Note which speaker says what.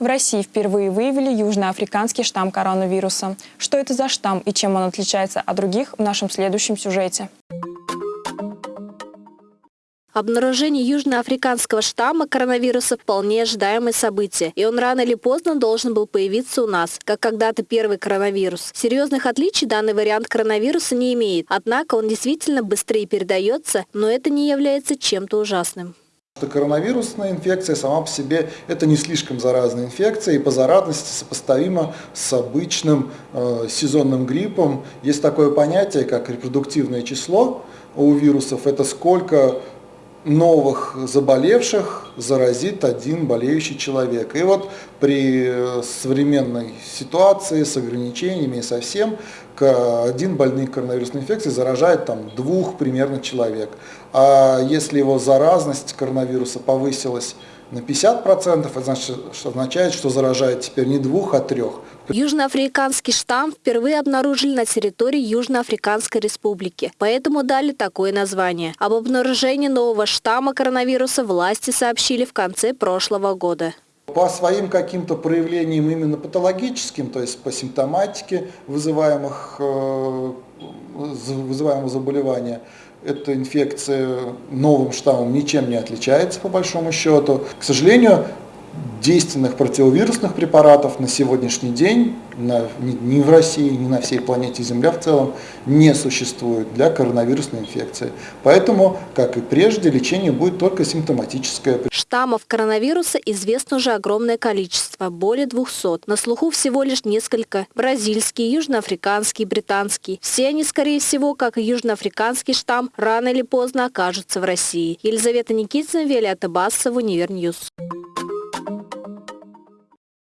Speaker 1: В России впервые выявили южноафриканский штамм коронавируса. Что это за штамм и чем он отличается от других в нашем следующем сюжете.
Speaker 2: Обнаружение южноафриканского штамма коронавируса вполне ожидаемое событие, и он рано или поздно должен был появиться у нас, как когда-то первый коронавирус. Серьезных отличий данный вариант коронавируса не имеет, однако он действительно быстрее передается, но это не является чем-то ужасным.
Speaker 3: Что коронавирусная инфекция сама по себе это не слишком заразная инфекция и по заразности сопоставима с обычным э, сезонным гриппом. Есть такое понятие, как репродуктивное число у вирусов. Это сколько новых заболевших заразит один болеющий человек. И вот при э, современной ситуации с ограничениями и со один больный коронавирусной инфекцией заражает там, двух примерно человек. А если его заразность коронавируса повысилась на 50%, это значит, что означает, что заражает теперь не двух, а трех.
Speaker 2: Южноафриканский штамм впервые обнаружили на территории Южноафриканской республики, поэтому дали такое название. Об обнаружении нового штамма коронавируса власти сообщили в конце прошлого года.
Speaker 3: По своим каким-то проявлениям именно патологическим, то есть по симптоматике вызываемых, э, вызываемого заболевания, эта инфекция новым штаммом ничем не отличается по большому счету. К сожалению, действенных противовирусных препаратов на сегодняшний день на, ни, в России, ни на всей планете Земля в целом не существует для коронавирусной инфекции. Поэтому, как и прежде, лечение будет только симптоматическое.
Speaker 2: Штаммов коронавируса известно уже огромное количество, более 200. На слуху всего лишь несколько. Бразильский, южноафриканский, британский. Все они, скорее всего, как и южноафриканский штамм, рано или поздно окажутся в России. Елизавета Никитина, Виолетта Басова, Универ Ньюз.